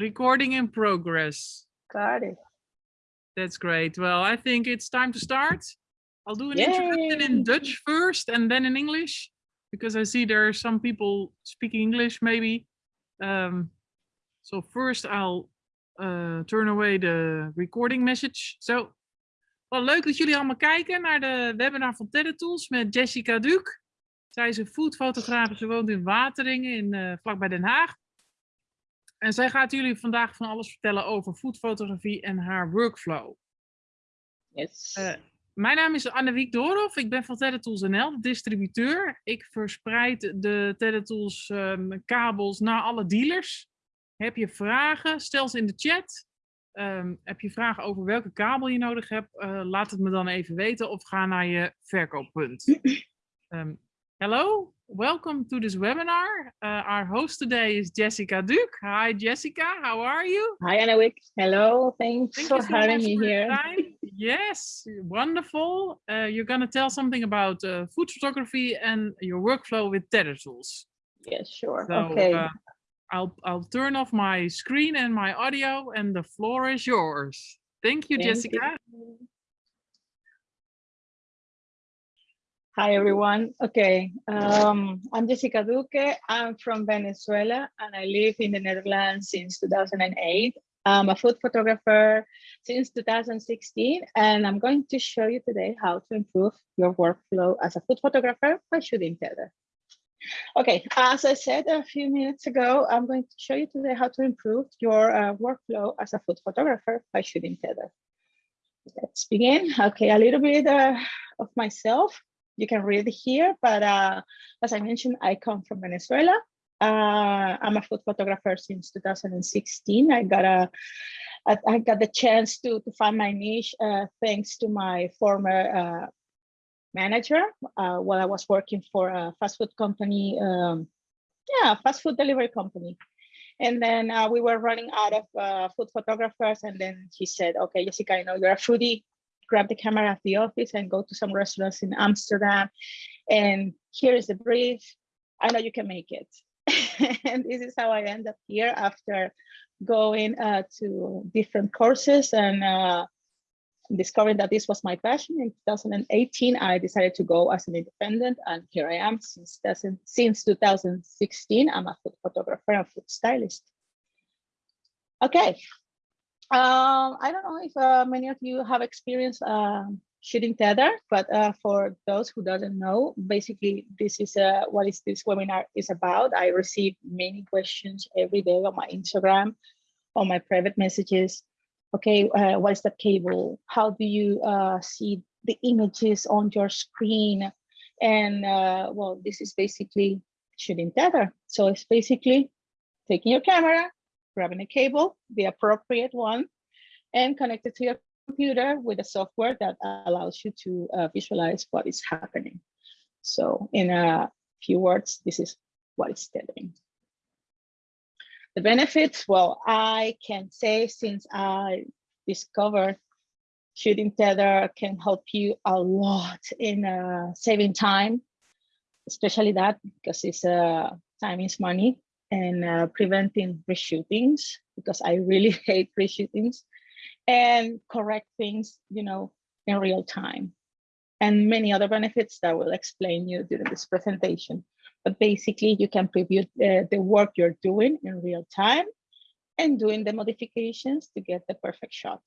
Recording in progress. Got it. That's great. Well, I think it's time to start. I'll do an introduction in. Dutch first and then in English, because I see there are some people speaking English maybe. Um, so first I'll uh, turn away the recording message. So, wel leuk dat jullie allemaal kijken naar de webinar van TED-tools met Jessica Duke. Zij is een foodfotograaf, ze woont in Wateringen, in, eh, vlakbij Den Haag. En zij gaat jullie vandaag van alles vertellen over foodfotografie en haar workflow. Yes. Eh, mijn naam is Annewiek Doorhoff. Ik ben van TED-tools NL, de distributeur. Ik verspreid de TED-tools ehm, kabels naar alle dealers. Heb je vragen, stel ze in de chat. Ehm, heb je vragen over welke kabel je nodig hebt, eh, laat het me dan even weten of ga naar je verkooppunt. Ehm, hello, welcome to this webinar. Uh, our host today is Jessica Duke. Hi Jessica, how are you? Hi, Annewiek. Hello. Thanks Thank for so having me for here. Yes, wonderful. Uh, you're going to tell something about uh, food photography and your workflow with Tether tools. Yes, sure. So okay. uh, I'll I'll turn off my screen and my audio, and the floor is yours. Thank you, Thank Jessica. you. Hi, everyone. Okay, um, I'm Jessica Duque. I'm from Venezuela and I live in the Netherlands since 2008. I'm a food photographer since 2016, and I'm going to show you today how to improve your workflow as a food photographer by shooting tether. Okay, as I said a few minutes ago, I'm going to show you today how to improve your uh, workflow as a food photographer by shooting tether. Let's begin. Okay, a little bit uh, of myself. You can read here, but uh, as I mentioned, I come from Venezuela. Uh, I'm a food photographer since 2016. I got a, I, got the chance to, to find my niche uh, thanks to my former uh, manager uh, while I was working for a fast food company, um, yeah, fast food delivery company. And then uh, we were running out of food photographers. And then he said, okay, Jessica, I know you're a foodie, grab the camera at the office and go to some restaurants in Amsterdam. And here is the brief. I know you can make it. and this is how I end up here after going uh, to different courses and uh, discovering that this was my passion in 2018 i decided to go as an independent and here i am since since 2016 i'm a food photographer and food stylist okay um, i don't know if uh, many of you have experienced uh, shooting tether but uh, for those who doesn't know basically this is uh, what is this webinar is about i receive many questions every day on my instagram on my private messages okay, uh, what is the cable? How do you uh, see the images on your screen? And well, this is basically shooting tether. So it's basically taking your camera, grabbing a cable, the appropriate one, and connect it to your computer with a software that allows you to uh, visualize what is happening. So in a few words, this is what it's telling. The benefits, well, I can say since I discovered shooting tether can help you a lot in uh, saving time, especially that because it's uh, time is money and uh, preventing reshootings because I really hate reshootings and correct things, you know, in real time and many other benefits that will explain you during this presentation. But basically, you can preview the, the work you're doing in real time and doing the modifications to get the perfect shot.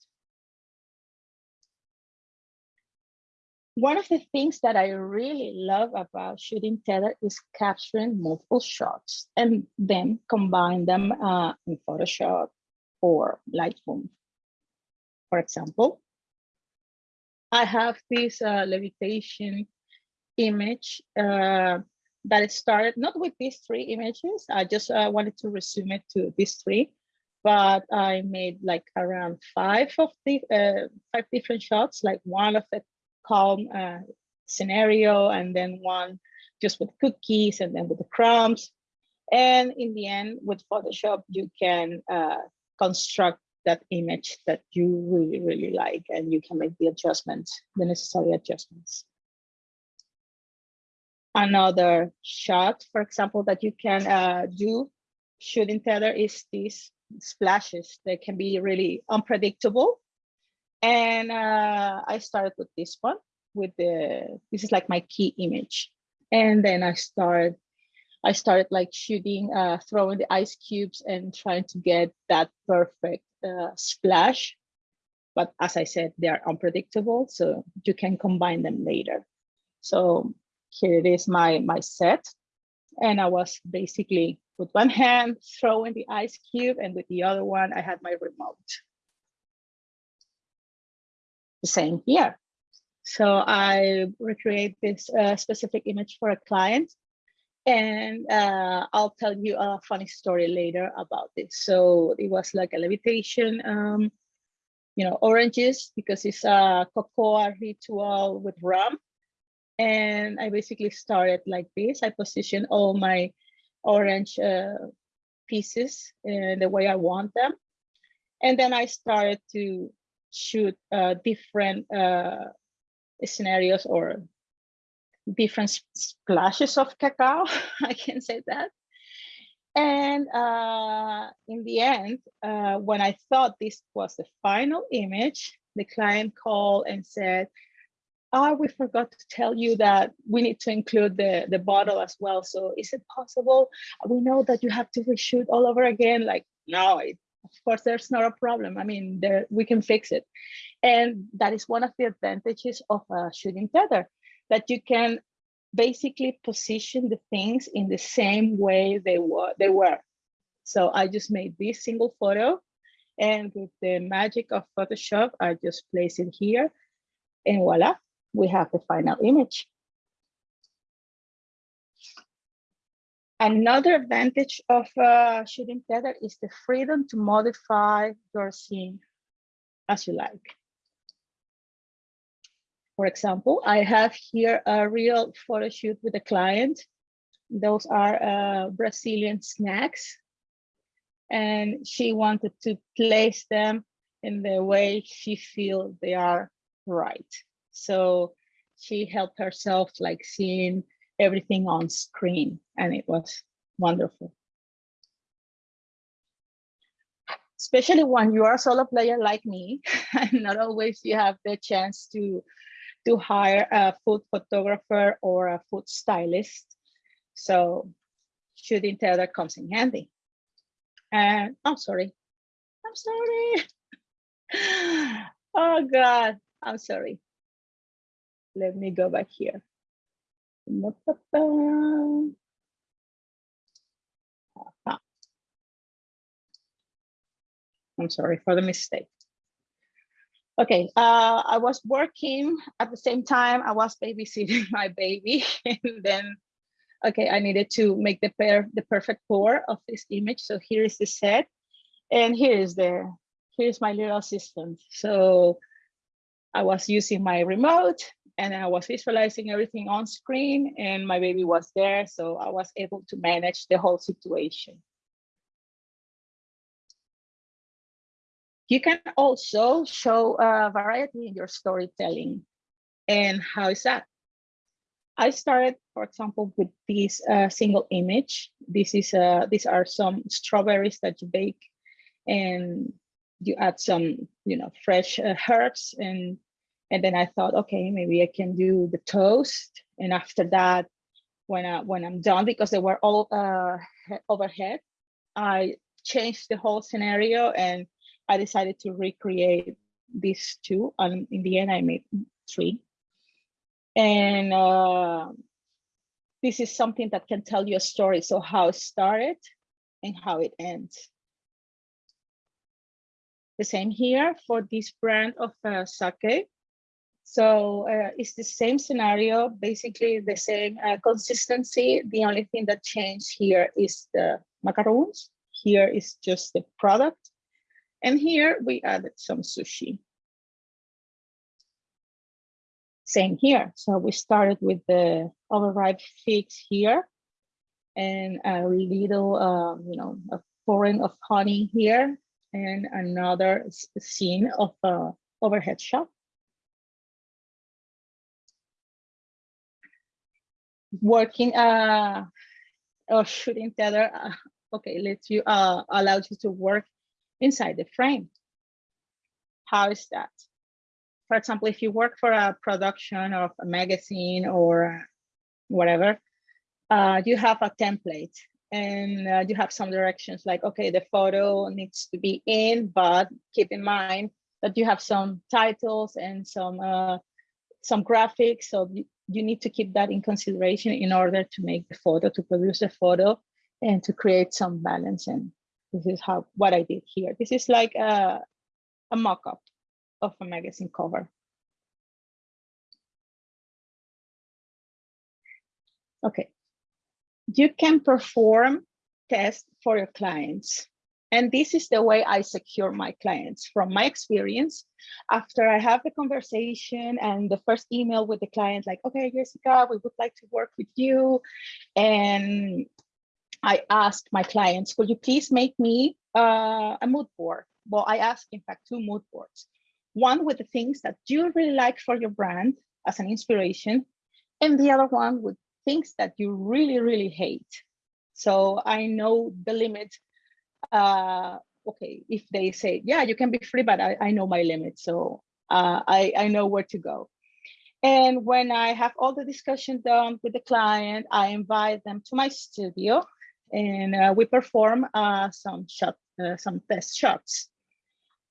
One of the things that I really love about shooting tether is capturing multiple shots and then combine them uh, in Photoshop or Lightroom. For example, I have this uh, levitation image uh, that started not with these three images. I just uh, wanted to resume it to these three, but I made like around five of the uh, five different shots, like one of the calm uh, scenario, and then one just with cookies, and then with the crumbs. And in the end, with Photoshop, you can uh, construct that image that you really, really like, and you can make the adjustments, the necessary adjustments. Another shot, for example, that you can uh, do shooting tether is this splashes that can be really unpredictable. And uh, I started with this one with the, this is like my key image. And then I started, I started like shooting, uh, throwing the ice cubes and trying to get that perfect uh, splash. But as I said, they are unpredictable, so you can combine them later. So here it is my, my set. And I was basically with one hand throwing the ice cube and with the other one, I had my remote. The same here. So I recreate this uh, specific image for a client and uh, I'll tell you a funny story later about this. So it was like a levitation, um, you know, oranges because it's a cocoa ritual with rum. And I basically started like this. I positioned all my orange uh, pieces in the way I want them. And then I started to shoot uh, different uh, scenarios or different splashes of cacao, I can say that. And uh, in the end, uh, when I thought this was the final image, the client called and said, oh, we forgot to tell you that we need to include the, the bottle as well. So is it possible? We know that you have to reshoot all over again. Like, no, it, of course, there's not a problem. I mean, there we can fix it. And that is one of the advantages of a shooting tether, that you can basically position the things in the same way they were. They were. So I just made this single photo and with the magic of Photoshop, I just place it here and voila, we have the final image. Another advantage of uh, shooting tether is the freedom to modify your scene as you like. For example, I have here a real photo shoot with a client. Those are uh, Brazilian snacks. And she wanted to place them in the way she feels they are right. So she helped herself like seeing everything on screen and it was wonderful. Especially when you are a solo player like me, and not always you have the chance to, to hire a food photographer or a food stylist. So shooting tether comes in handy. And I'm oh, sorry, I'm sorry. oh God, I'm sorry let me go back here. I'm sorry for the mistake. Okay, uh, I was working at the same time I was babysitting my baby and then, okay, I needed to make the pair, the perfect pour of this image. So here is the set and here is the, here's my little assistant. So I was using my remote and I was visualizing everything on screen and my baby was there. So I was able to manage the whole situation. You can also show a variety in your storytelling. And how is that? I started, for example, with this uh, single image. This is uh, these are some strawberries that you bake and you add some, you know, fresh uh, herbs and and then I thought, okay, maybe I can do the toast. And after that, when I when I'm done, because they were all uh, overhead, I changed the whole scenario and I decided to recreate these two. And in the end, I made three. And uh, this is something that can tell you a story. So how it started and how it ends. The same here for this brand of uh, sake. So uh, it's the same scenario, basically the same uh, consistency. The only thing that changed here is the macaroons. Here is just the product. And here we added some sushi. Same here. So we started with the overripe figs here and a little, um, you know, a pouring of honey here and another scene of uh, overhead shot. Working uh, or shooting tether, uh, okay, lets you uh, allows you to work inside the frame. How is that? For example, if you work for a production of a magazine or whatever, uh, you have a template and uh, you have some directions like, okay, the photo needs to be in, but keep in mind that you have some titles and some uh, some graphics. So you, need to keep that in consideration in order to make the photo, to produce a photo and to create some balance. And this is how what I did here. This is like a, a mock-up of a magazine cover. Okay, you can perform tests for your clients. And this is the way I secure my clients from my experience. After I have the conversation and the first email with the client, like, okay, Jessica, we would like to work with you. And I asked my clients, could you please make me uh, a mood board? Well, I asked, in fact, two mood boards. One with the things that you really like for your brand as an inspiration, and the other one with things that you really, really hate. So I know the limit. Uh, okay, if they say, yeah, you can be free, but I, I know my limits, So uh, I, I know where to go. And when I have all the discussion done with the client, I invite them to my studio and uh, we perform uh, some shot, uh, some test shots.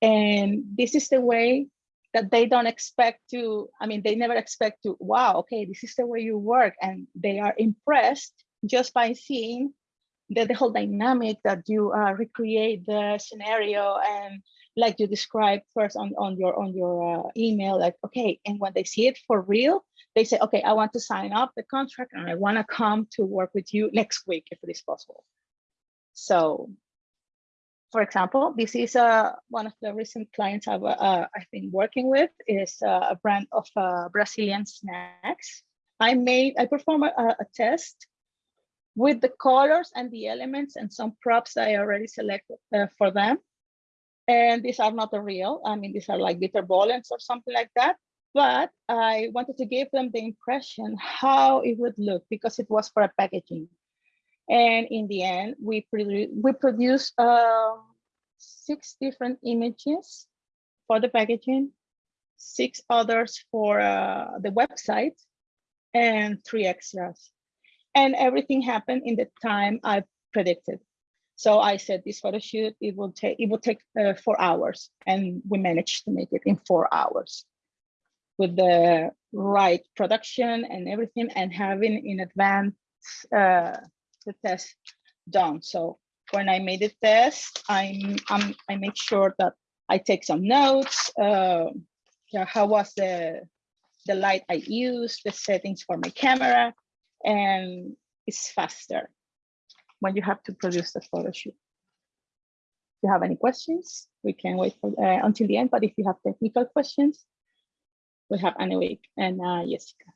And this is the way that they don't expect to, I mean, they never expect to, wow, okay, this is the way you work. And they are impressed just by seeing the, the whole dynamic that you uh, recreate the scenario and like you described first on, on your on your uh, email, like, okay, and when they see it for real, they say, okay, I want to sign up the contract and I want to come to work with you next week if it is possible. So for example, this is uh, one of the recent clients I've, uh, I've been working with is uh, a brand of uh, Brazilian snacks. I made, I performed a, a, test with the colors and the elements and some props I already selected uh, for them. And these are not real, I mean, these are like bitterballen or something like that. But I wanted to give them the impression how it would look because it was for a packaging. And in the end, we, produ we produced uh, six different images for the packaging, six others for uh, the website, and three extras. And everything happened in the time I predicted. So I said this photo shoot, it will take it will take uh, four hours, and we managed to make it in four hours with the right production and everything, and having in advance uh, the test done. So when I made the test, I'm, I'm I make sure that I take some notes. Uh, how was the the light I used, the settings for my camera, and it's faster when you have to produce the photo shoot. If you have any questions, we can wait for uh, until the end. But if you have technical questions, we have Annewiek and uh, Jessica.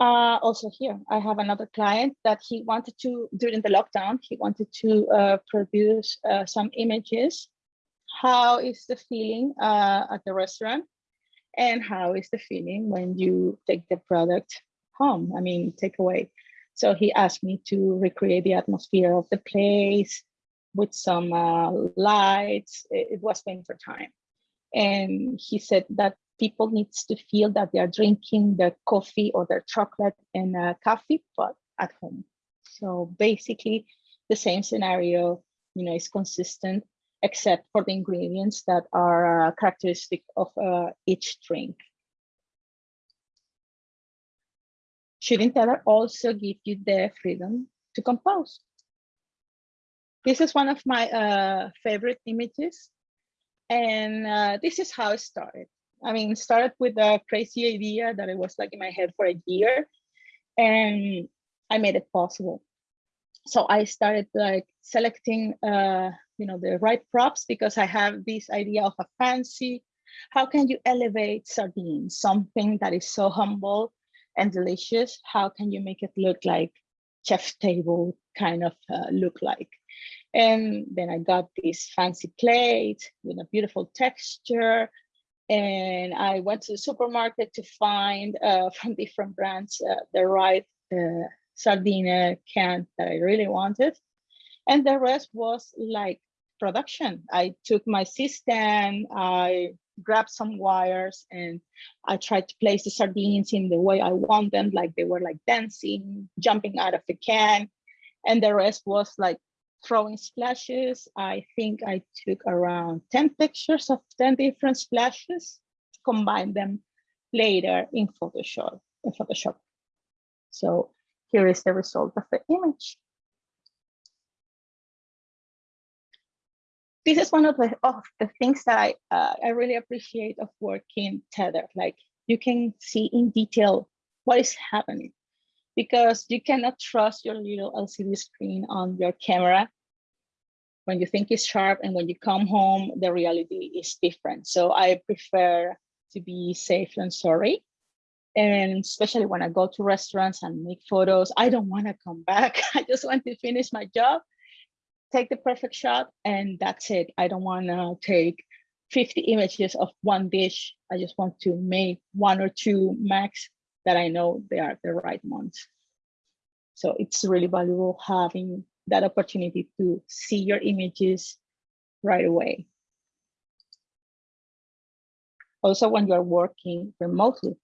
Uh, also here, I have another client that he wanted to, during the lockdown, he wanted to uh, produce uh, some images. How is the feeling uh, at the restaurant? And how is the feeling when you take the product home? I mean, take away. So he asked me to recreate the atmosphere of the place with some uh, lights. It, was winter time. And he said that people needs to feel that they are drinking their coffee or their chocolate in a coffee pot at home. So basically the same scenario, you know, is consistent except for the ingredients that are uh, characteristic of uh, each drink. Shooting Tether also give you the freedom to compose. This is one of my uh, favorite images. And uh, this is how it started. I mean, started with a crazy idea that it was like in my head for a year and I made it possible. So I started like selecting, uh, you know, the right props because I have this idea of a fancy, how can you elevate sardines, something that is so humble and delicious? How can you make it look like chef table kind of uh, look like? And then I got this fancy plate with a beautiful texture, and I went to the supermarket to find uh, from different brands uh, the right uh, sardine can that I really wanted. And the rest was like production. I took my system, I grabbed some wires and I tried to place the sardines in the way I want them, like they were like dancing, jumping out of the can. And the rest was like throwing splashes. I think I took around 10 pictures of 10 different splashes, combined them later in Photoshop. In Photoshop. So here is the result of the image. This is one of the, of the things that I, uh, I really appreciate of working Tether. Like you can see in detail what is happening because you cannot trust your little LCD screen on your camera when you think it's sharp and when you come home, the reality is different. So I prefer to be safe than sorry. And especially when I go to restaurants and make photos, I don't want to come back. I just want to finish my job, take the perfect shot, and that's it. I don't want to take 50 images of one dish. I just want to make one or two max that I know they are the right ones. So it's really valuable having that opportunity to see your images right away. Also, when you're working remotely,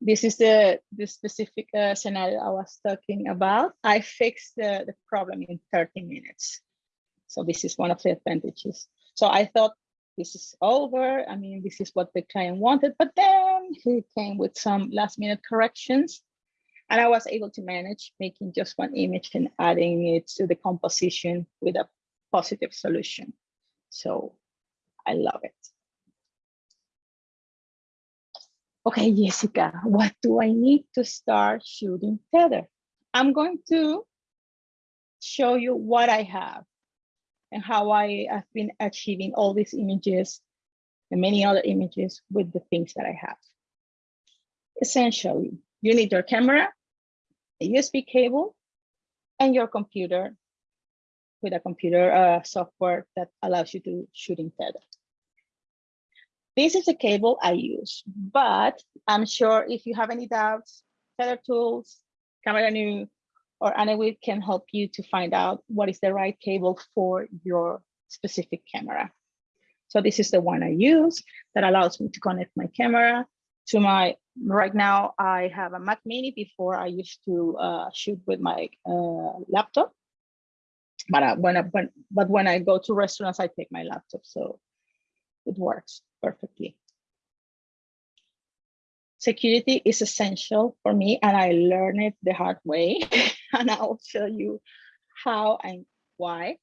this is the, the specific uh, scenario I was talking about. I fixed the, the problem in 30 minutes. So this is one of the advantages. So I thought this is over. I mean, this is what the client wanted, but then he came with some last minute corrections and I was able to manage making just one image and adding it to the composition with a positive solution. So I love it. Okay, Jessica, what do I need to start shooting Tether? I'm going to show you what I have and how I have been achieving all these images and many other images with the things that I have. Essentially, you need your camera, a USB cable, and your computer with a computer uh, software that allows you to shoot in Tether. This is the cable I use, but I'm sure if you have any doubts, Tether Tools, Cameranu, or Annewiek can help you to find out what is the right cable for your specific camera. So this is the one I use that allows me to connect my camera to my right now I have a Mac Mini. Before I used to uh, shoot with my uh, laptop, but I, when I when, but when I go to restaurants, I take my laptop, so it works perfectly. Security is essential for me, and I learned it the hard way, and I'll show you how and why.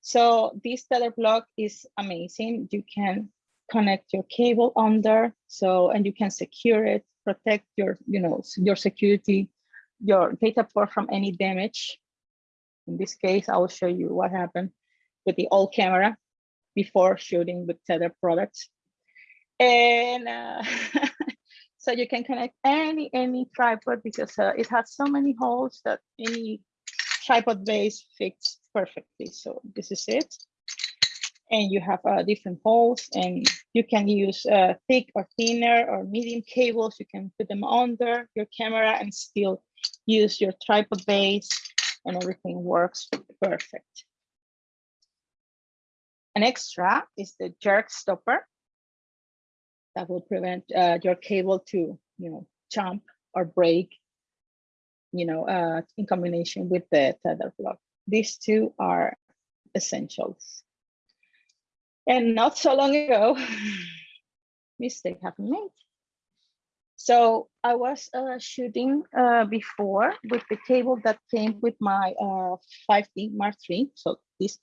So this tether block is amazing. You can connect your cable under so and you can secure it protect your you know your security your data port from any damage in this case i will show you what happened with the old camera before shooting with tether products and uh, so you can connect any any tripod because uh, it has so many holes that any tripod base fits perfectly so this is it and you have uh, different holes and you can use uh, thick or thinner or medium cables. You can put them under your camera and still use your tripod base and everything works perfect. An extra is the jerk stopper that will prevent uh, your cable to, you know, jump or break, you know, uh, in combination with the tether block. These two are essentials. And not so long ago, mistake happened made. So I was uh, shooting uh, before with the cable that came with my uh, 5D Mark III, so this.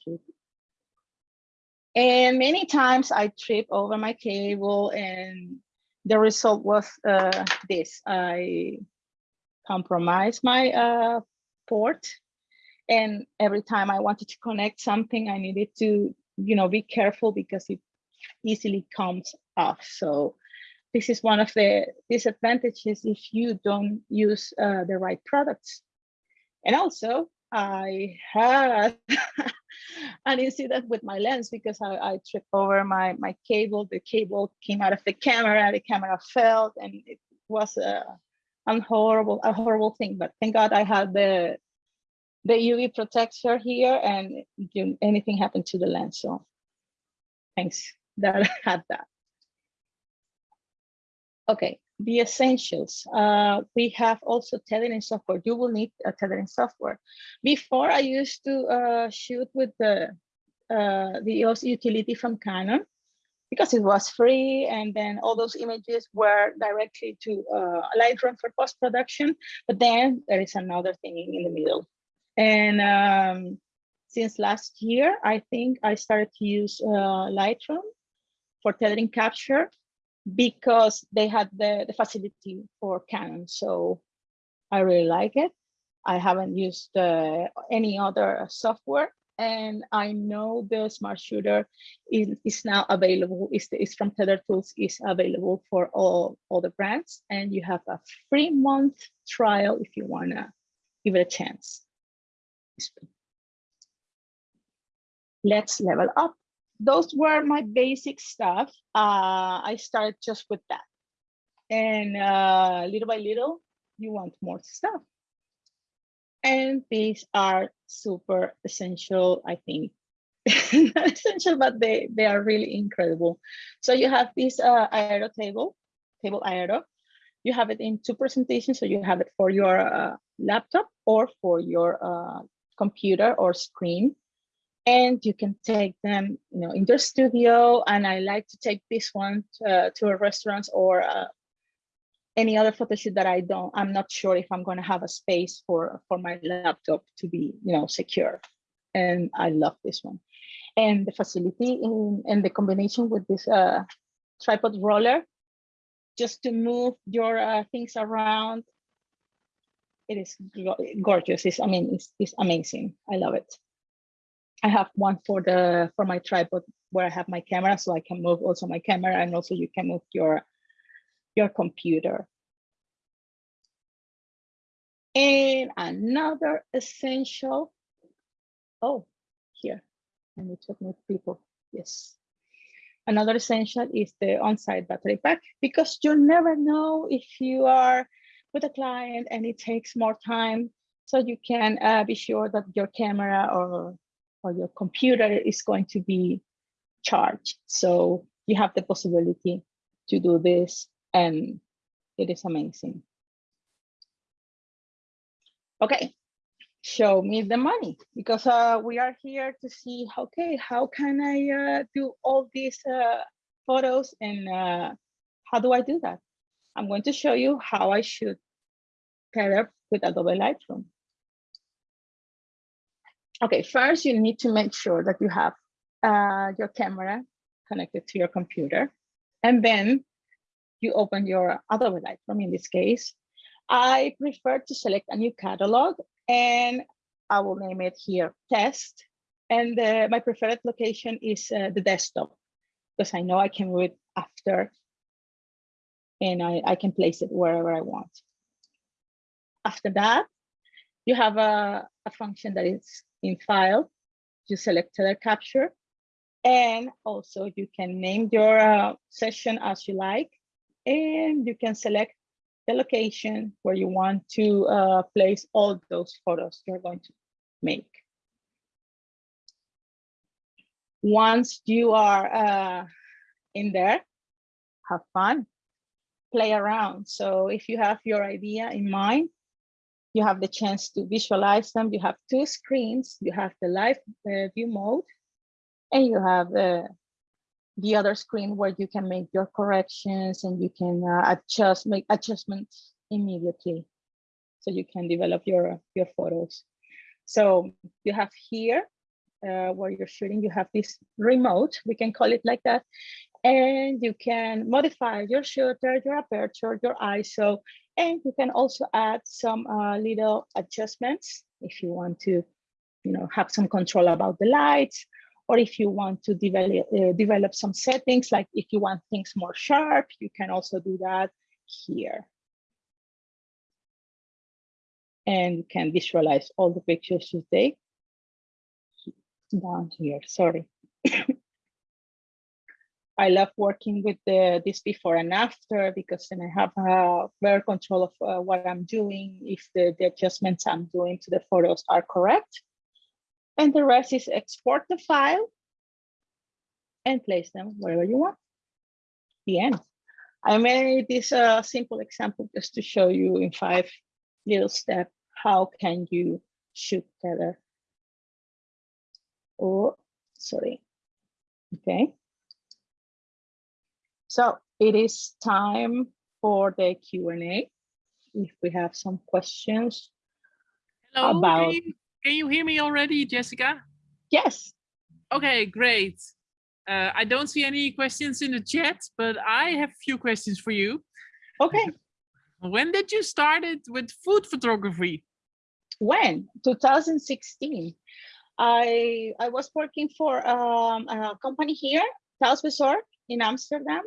And many times I trip over my cable and the result was uh, this. I compromised my uh, port and every time I wanted to connect something, I needed to you know, be careful because it easily comes off. So this is one of the disadvantages if you don't use uh, the right products. And also, I had an that with my lens because I, I, tripped over my, my cable. The cable came out of the camera, the camera fell, and it was a, a horrible, a horrible thing. But thank God I had the the UV protector here and you, anything happened to the lens. So thanks that I had that. Okay, the essentials. Uh, we have also tethering software. You will need a tethering software. Before I used to uh, shoot with the uh, the EOS utility from Canon because it was free and then all those images were directly to uh, Lightroom for post-production. But then there is another thing in the middle. And um, since last year, I think I started to use uh, Lightroom for tethering capture because they had the, the facility for Canon. So I really like it. I haven't used uh, any other software and I know the smart shooter is, is now available, is, is from Tether Tools, is available for all, all the brands. And you have a free month trial if you wanna give it a chance. Let's level up. Those were my basic stuff. Uh, I started just with that. And uh, little by little, you want more stuff. And these are super essential, I think. Not essential, but they, they are really incredible. So you have this uh, Aero table, table Aero. You have it in two presentations. So you have it for your uh, laptop or for your uh, computer or screen. And you can take them, you know, in your studio. And I like to take this one to, to a restaurant or uh, any other photo shoot that I don't, I'm not sure if I'm going to have a space for, for my laptop to be, you know, secure. And I love this one. And the facility in, and the combination with this uh, tripod roller, just to move your uh, things around. It is gorgeous. It's, I mean, it's, it's amazing. I love it. I have one for the for my tripod where I have my camera, so I can move also my camera, and also you can move your your computer. And another essential, oh, here, I need to admit people, yes. Another essential is the on-site battery pack because you never know if you are with a client and it takes more time. So you can uh, be sure that your camera or, or your computer is going to be charged. So you have the possibility to do this and it is amazing. Okay, show me the money because uh, we are here to see, okay, how can I uh, do all these uh, photos and uh, how do I do that? I'm going to show you how I shoot up with Adobe Lightroom. Okay, first you need to make sure that you have uh, your camera connected to your computer. And then you open your Adobe Lightroom in this case. I prefer to select a new catalog and I will name it here test. And uh, my preferred location is uh, the desktop because I know I can move it after and I, I can place it wherever I want. After that, you have a, a function that is in file. You select tether capture and also you can name your uh, session as you like and you can select the location where you want to uh, place all those photos you're going to make. Once you are uh, in there, have fun, play around. So if you have your idea in mind, you have the chance to visualize them. You have two screens. You have the live uh, view mode, and you have the the other screen where you can make your corrections and you can uh, adjust, make adjustments immediately. So you can develop your, your photos. So you have here uh, where you're shooting, you have this remote, we can call it like that. And you can modify your shutter, your aperture, your ISO, and you can also add some uh, little adjustments if you want to, you know, have some control about the lights or if you want to develop, uh, develop some settings, like if you want things more sharp, you can also do that here. And you can visualize all the pictures you take down here, sorry. I love working with the this before and after because then I have uh, better control of uh, what I'm doing, if the, the adjustments I'm doing to the photos are correct. And the rest is export the file and place them wherever you want. The end. I made this uh, simple example just to show you in five little steps how can you shoot together. Oh, sorry. Okay. So it is time for the Q&A. If we have some questions. Hello, About- can, you, can you hear me already, Jessica? Yes, Okay, great. Uh, I don't see any questions in the chat, but I have a few questions for you. okay. When did you started with food photography? When? 2016. I I was working for um, a company here, Thuisbezorgd in Amsterdam.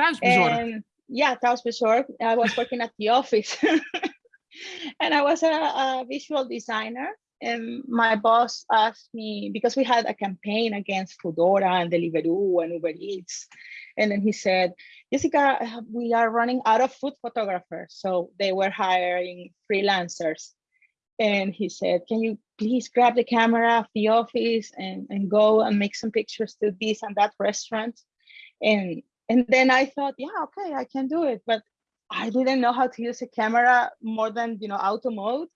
Thuisbezorgd. And yeah, Thuisbezorgd. I was working at the office. and I was a, a visual designer. And my boss asked me, because we had a campaign against Foodora and Deliveroo and Uber Eats. And then he said, Jessica, we are running out of food photographers. So they were hiring freelancers. And he said, can you please grab the camera of the office and, and go and make some pictures to this and that restaurant? And and then I thought, yeah, okay, I can do it. But I didn't know how to use a camera more than you know auto mode.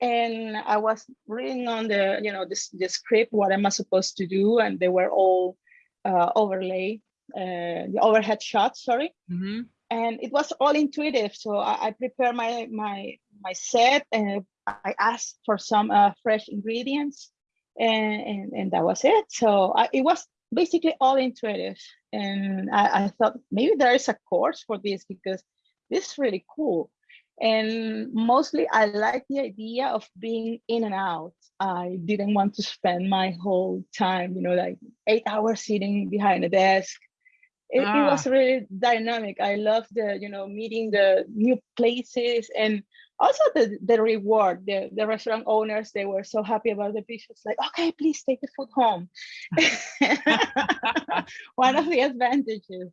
And I was reading on the you know this the script what am I supposed to do, and they were all uh, overlay uh, the overhead shots. Sorry, Mhm. and it was all intuitive. So I, I prepared my my my set, and I asked for some uh, fresh ingredients, and, and and that was it. So I, it was basically all intuitive, and I, I thought maybe there is a course for this because this is really cool. And mostly, I like the idea of being in and out. I didn't want to spend my whole time, you know, like eight hours sitting behind a desk it, it ah. was really dynamic i love the you know meeting the new places and also the the reward the the restaurant owners they were so happy about the pictures like okay please take the food home one of the advantages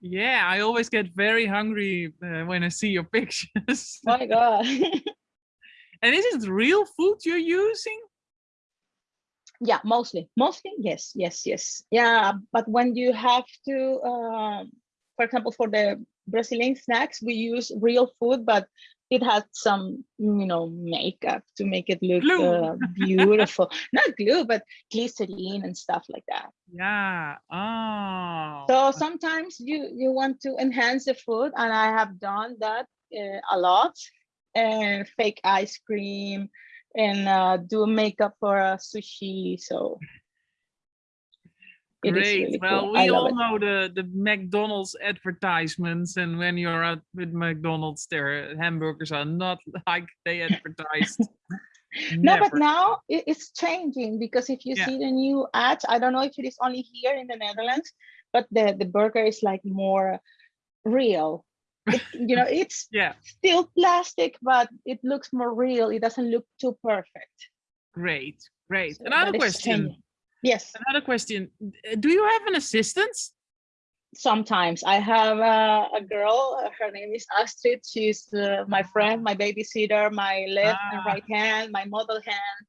Yeah, I always get very hungry uh, when I see your pictures. my god and is it real food you're using? yeah mostly mostly yes yes yes yeah but when you have to um for example for the brazilian snacks we use real food but it has some you know makeup to make it look uh, beautiful not glue but glycerine and stuff like that Yeah. Oh. so sometimes you you want to enhance the food and i have done that uh, a lot and fake ice cream and uh, do makeup for a sushi so it Great. really well, cool. we all it. know the the McDonald's advertisements, and when you're out with McDonald's, their hamburgers are not like they advertised. No, but now it's changing because if you Yeah. see the new ads, I don't know if it is only here in the Netherlands, but the, the burger is like more real. It, you know, it's Yeah. still plastic, but it looks more real. It doesn't look too perfect. Great. Great. So Another question. changing. Yes, Another question. Do you have an assistant? sometimes I have uh, a girl, her name is Astrid. She's uh, my friend, my babysitter, my left and Ah. right hand, my model hand.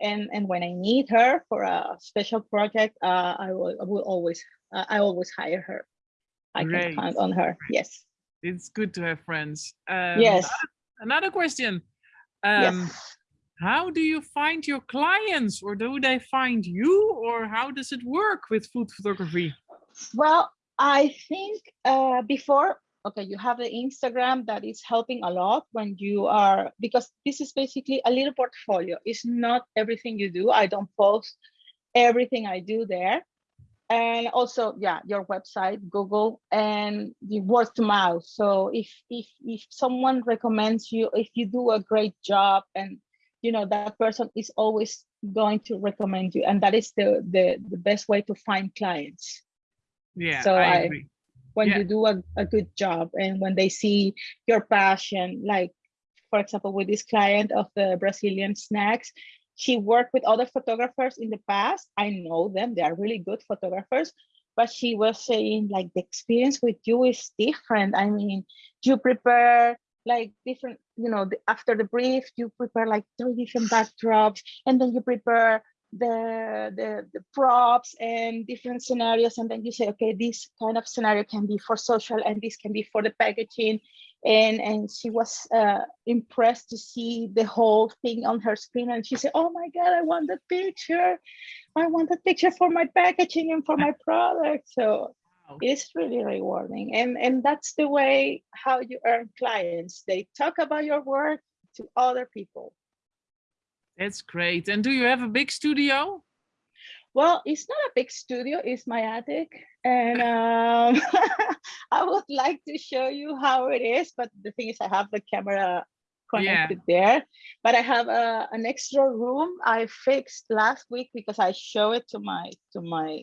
And, and when I need her for a special project, uh, I will, I will always, uh, I always hire her. I Great. can count on her. Yes. It's good to have friends. Um, yes. Another question. Um, yes. How do you find your clients, or do they find you, or how does it work with food photography? Well, I think uh, before, okay, you have the Instagram that is helping a lot when you are, because this is basically a little portfolio. It's not everything you do. I don't post everything I do there. And also, yeah, your website, Google, and the word to mouth. So if if if someone recommends you, if you do a great job, and you know that person is always going to recommend you, and that is the the the best way to find clients Yeah, So I, I- agree. when Yeah. you do a, a good job and when they see your passion like for example with this client of the brazilian snacks she worked with other photographers in the past i know them they are really good photographers but she was saying like the experience with you is different. I mean, you prepare like different, you know, the, after the brief, you prepare like three different backdrops, and then you prepare the, the the props and different scenarios, and then you say, okay, this kind of scenario can be for social, and this can be for the packaging, and and she was uh, impressed to see the whole thing on her screen and she said oh my god i want that picture i want that picture for my packaging and for my product so. It's really rewarding and and that's the way how you earn clients they talk about your work to other people That's great. And do you have a big studio? Well, it's not a big studio, it's my attic. And um, I would like to show you how it is, but the thing is I have the camera connected there, but I have a, an extra room I fixed last week because I show it to my, to my,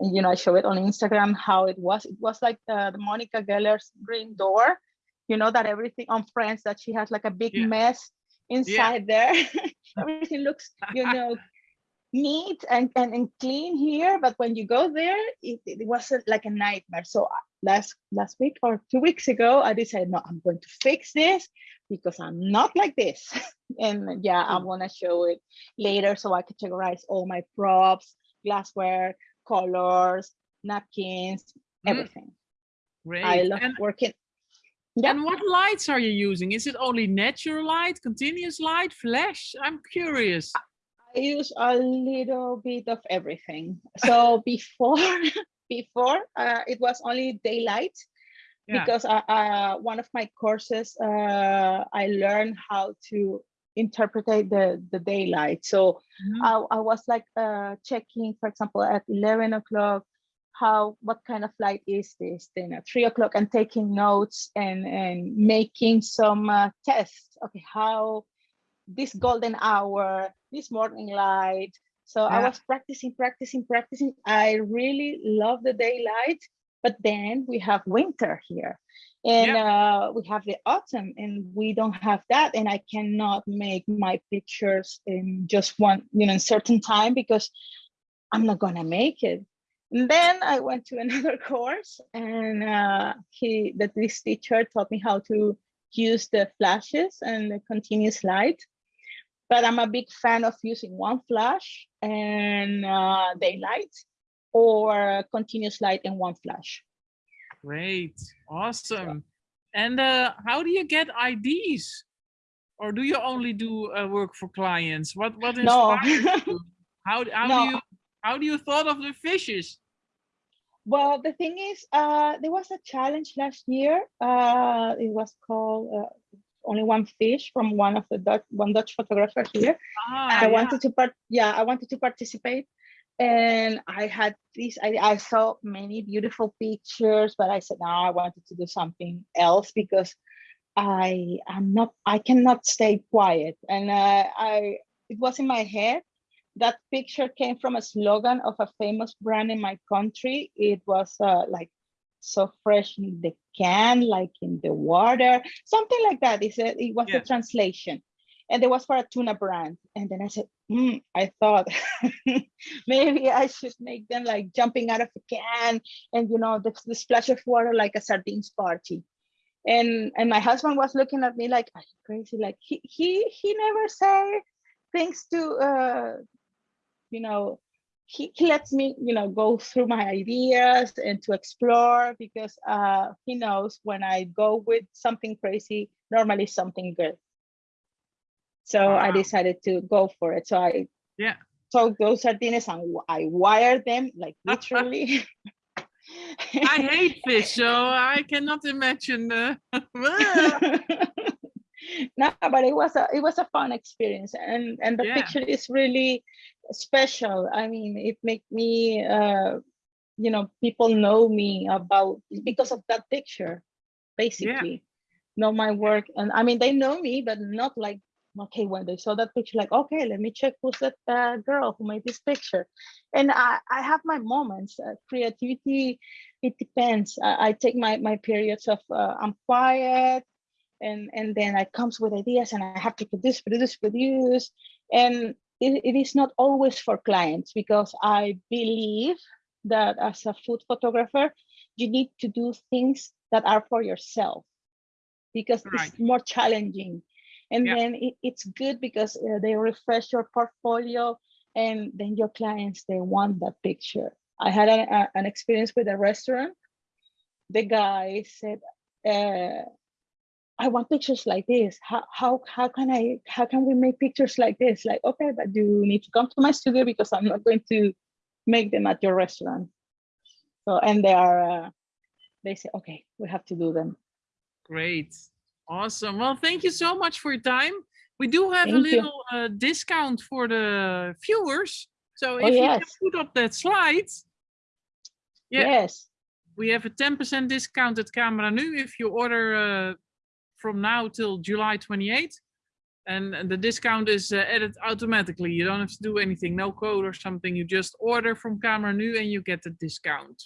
you know, I show it on Instagram how it was. It was like the, the Monica Geller's green door, you know, that everything on Friends that she has like a big Yeah. mess inside there. everything looks, you know, neat and, and, and clean here, but when you go there, it, it wasn't like a nightmare. So uh, last last week or two weeks ago, I decided, no, I'm going to fix this because I'm not like this. and yeah, I'm Mm. gonna show it later so I can categorize all my props, glassware, colors, napkins, Mm. everything. Great. I love and, working. Yeah. and what lights are you using? Is it only natural light, continuous light, flash? I'm curious. I use a little bit of everything. So before, before uh, it was only daylight Yeah. because uh, uh, one of my courses, uh, I learned how to interpret the, the daylight. So Mhm. I, I was like uh, checking, for example, at 11 o'clock, how, what kind of light is this? Then at three o'clock and taking notes and, and making some uh, tests. Okay, how this golden hour, this morning light. So I was practicing, practicing, practicing. I really love the daylight, but then we have winter here and uh, we have the autumn and we don't have that. And I cannot make my pictures in just one, you know, certain time because I'm not gonna make it. And then I went to another course and uh, he, that this teacher taught me how to use the flashes and the continuous light. But I'm a big fan of using one flash and uh, daylight or continuous light in one flash. Great. Awesome. And uh, how do you get IDs? Or do you only do uh, work for clients? What what No. you? How how No. do you how do you thought of the fishes? Well, the thing is, uh, there was a challenge last year. Uh, it was called uh, only one fish from one of the Dutch, one Dutch photographer here. Ah, I yeah. wanted to part, yeah, I wanted to participate, and I had this. I, I saw many beautiful pictures, but I said no, I wanted to do something else because I am not. I cannot stay quiet, and uh, I it was in my head. That picture came from a slogan of a famous brand in my country. It was uh, like so fresh in the can, like in the water, something like that. It said it was Yeah. the translation, and it was for a tuna brand. And then I said, "Hmm," I thought maybe I should make them like jumping out of a can, and you know, the, the splash of water like a sardines party. And and my husband was looking at me like, "Are you crazy?" Like he he he never say things to uh, you know he, he lets me you know go through my ideas and to explore because uh he knows when i go with something crazy normally something good so i decided to go for it so i Yeah. took those sardines and I wired them like literally I hate fish, so I cannot imagine. Uh, no but it was a it was a fun experience and and the Yeah. picture is really special i mean it made me uh you know people know me about because of that picture basically know my work and i mean they know me but not like okay when they saw that picture like okay let me check who's that uh, girl who made this picture and i i have my moments uh, creativity it depends I, I take my my periods of uh, i'm quiet and and then I comes with ideas and I have to produce, produce, produce. And it, it is not always for clients because I believe that as a food photographer, you need to do things that are for yourself because Right. it's more challenging. And Yeah. then it, it's good because uh, they refresh your portfolio and then your clients, they want that picture. I had a, a- an experience with a restaurant. The guy said, uh, I want pictures like this. How, how, how can I, how can we make pictures like this? Like, okay, but you need to come to my studio because I'm not going to make them at your restaurant. So, and they are, uh, they say, okay, we have to do them. Great. Awesome. Well, thank you so much for your time. We do have a Thank you. little uh, discount for the viewers. So Oh, if you yes. can put up that slide, Yeah. Yes, we have a 10% discount at Cameranu if you order uh, from now till July 28th. And, and the discount is uh, added automatically. You don't have to do anything, no code or something. You just order from Cameranu and you get the discount.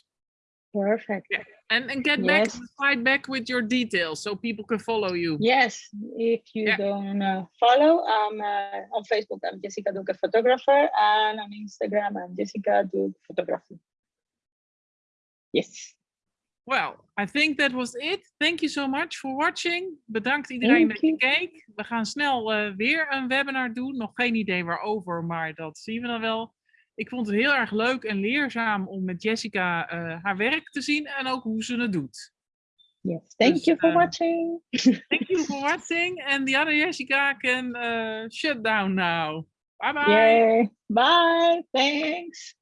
Perfect. And, and get back, slide back with your details so people can follow you. Yes, if you Yeah. don't uh, follow, um, uh, on Facebook, I'm Jessica Duque Photographer, and on Instagram, I'm Jessica Duque Photography. Yes, Well, I think that was it. Thank you so much for watching. Bedankt iedereen dat je keek. We gaan snel eh, weer een webinar doen. Nog geen idee waarover, maar dat zien we dan wel. Ik vond het heel erg leuk en leerzaam om met Jessica eh, haar werk te zien en ook hoe ze het doet. yes. Thank Dus, you for uh, watching. Thank you for watching and the other Jessica can eh, shut down now. Bye bye. Yay. Bye. Thanks.